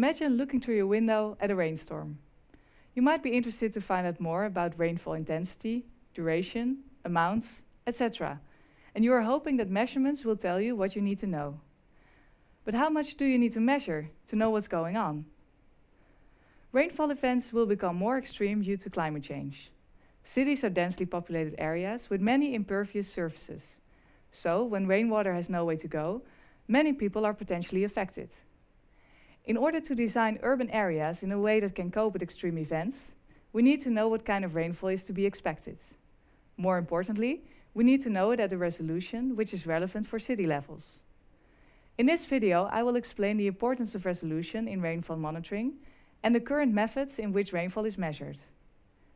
Imagine looking through your window at a rainstorm. You might be interested to find out more about rainfall intensity, duration, amounts, etc. And you are hoping that measurements will tell you what you need to know. But how much do you need to measure to know what's going on? Rainfall events will become more extreme due to climate change. Cities are densely populated areas with many impervious surfaces. So, when rainwater has no way to go, many people are potentially affected. In order to design urban areas in a way that can cope with extreme events, we need to know what kind of rainfall is to be expected. More importantly, we need to know it at a resolution which is relevant for city levels. In this video, I will explain the importance of resolution in rainfall monitoring and the current methods in which rainfall is measured.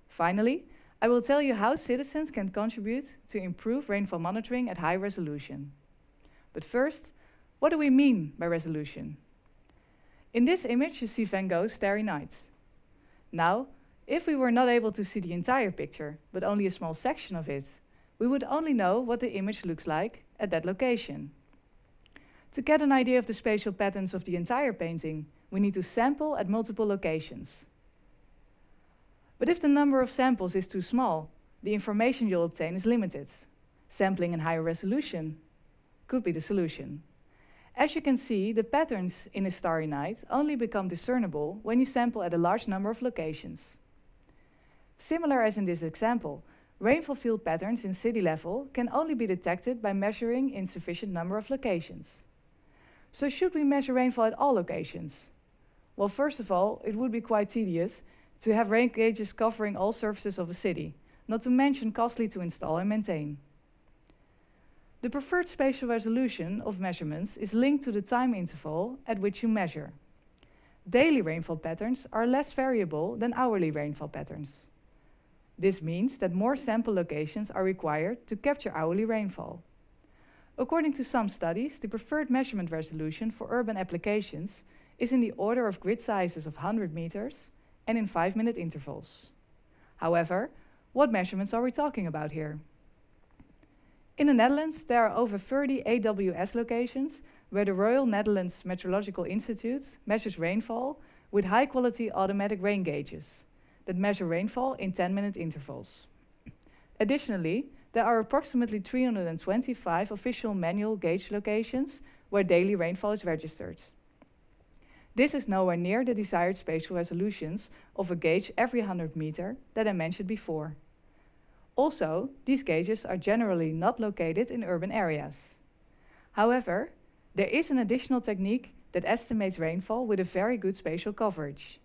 Finally, I will tell you how citizens can contribute to improve rainfall monitoring at high resolution. But first, what do we mean by resolution? In this image, you see Van Gogh's Starry Night. Now, if we were not able to see the entire picture, but only a small section of it, we would only know what the image looks like at that location. To get an idea of the spatial patterns of the entire painting, we need to sample at multiple locations. But if the number of samples is too small, the information you'll obtain is limited. Sampling in higher resolution could be the solution. As you can see, the patterns in a starry night only become discernible when you sample at a large number of locations. Similar as in this example, rainfall field patterns in city level can only be detected by measuring in sufficient number of locations. So should we measure rainfall at all locations? Well, first of all, it would be quite tedious to have rain gauges covering all surfaces of a city, not to mention costly to install and maintain. The preferred spatial resolution of measurements is linked to the time interval at which you measure. Daily rainfall patterns are less variable than hourly rainfall patterns. This means that more sample locations are required to capture hourly rainfall. According to some studies, the preferred measurement resolution for urban applications is in the order of grid sizes of 100 meters and in 5-minute intervals. However, what measurements are we talking about here? In the Netherlands, there are over 30 AWS locations where the Royal Netherlands Meteorological Institute measures rainfall with high-quality automatic rain gauges that measure rainfall in 10-minute intervals. Additionally, there are approximately 325 official manual gauge locations where daily rainfall is registered. This is nowhere near the desired spatial resolutions of a gauge every 100 meter that I mentioned before. Also, these gauges are generally not located in urban areas. However, there is an additional technique that estimates rainfall with a very good spatial coverage.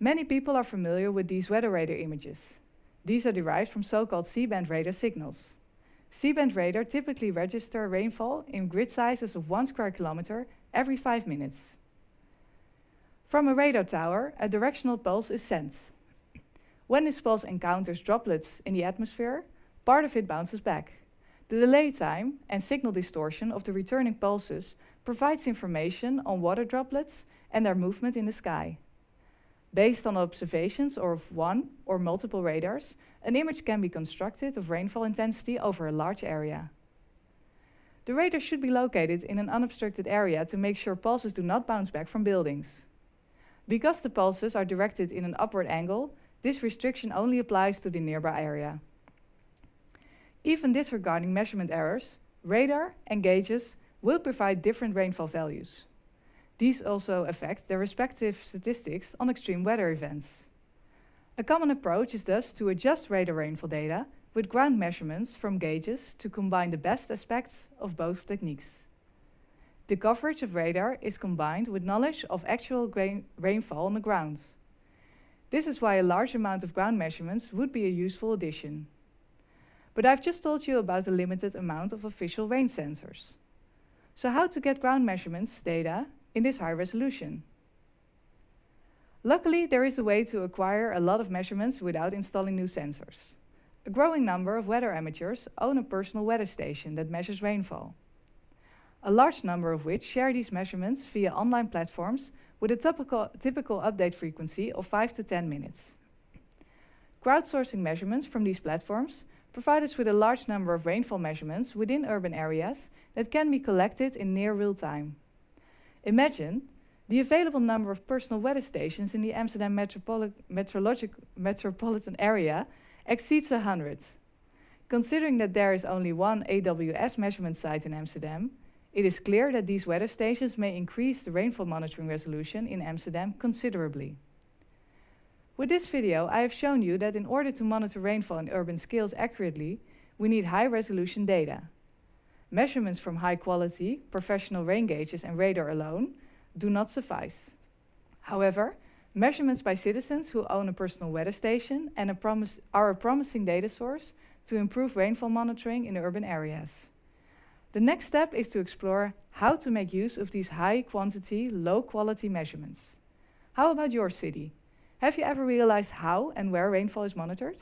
Many people are familiar with these weather radar images. These are derived from so-called C-band radar signals. C-band radar typically register rainfall in grid sizes of one square kilometer every five minutes. From a radar tower, a directional pulse is sent. When this pulse encounters droplets in the atmosphere, part of it bounces back. The delay time and signal distortion of the returning pulses provides information on water droplets and their movement in the sky. Based on observations of one or multiple radars, an image can be constructed of rainfall intensity over a large area. The radar should be located in an unobstructed area to make sure pulses do not bounce back from buildings. Because the pulses are directed in an upward angle, this restriction only applies to the nearby area. Even disregarding measurement errors, radar and gauges will provide different rainfall values. These also affect their respective statistics on extreme weather events. A common approach is thus to adjust radar rainfall data with ground measurements from gauges to combine the best aspects of both techniques. The coverage of radar is combined with knowledge of actual rainfall on the ground. This is why a large amount of ground measurements would be a useful addition. But I've just told you about the limited amount of official rain sensors. So how to get ground measurements data in this high resolution? Luckily, there is a way to acquire a lot of measurements without installing new sensors. A growing number of weather amateurs own a personal weather station that measures rainfall. A large number of which share these measurements via online platforms with a typical, typical update frequency of 5 to 10 minutes. Crowdsourcing measurements from these platforms provide us with a large number of rainfall measurements within urban areas that can be collected in near real time. Imagine The available number of personal weather stations in the Amsterdam metropoli metropolitan area exceeds 100. Considering that there is only one AWS measurement site in Amsterdam, it is clear that these weather stations may increase the rainfall monitoring resolution in Amsterdam considerably. With this video, I have shown you that in order to monitor rainfall in urban scales accurately, we need high-resolution data. Measurements from high-quality, professional rain gauges and radar alone do not suffice. However, measurements by citizens who own a personal weather station and a are a promising data source to improve rainfall monitoring in urban areas. The next step is to explore how to make use of these high quantity, low quality measurements. How about your city? Have you ever realized how and where rainfall is monitored?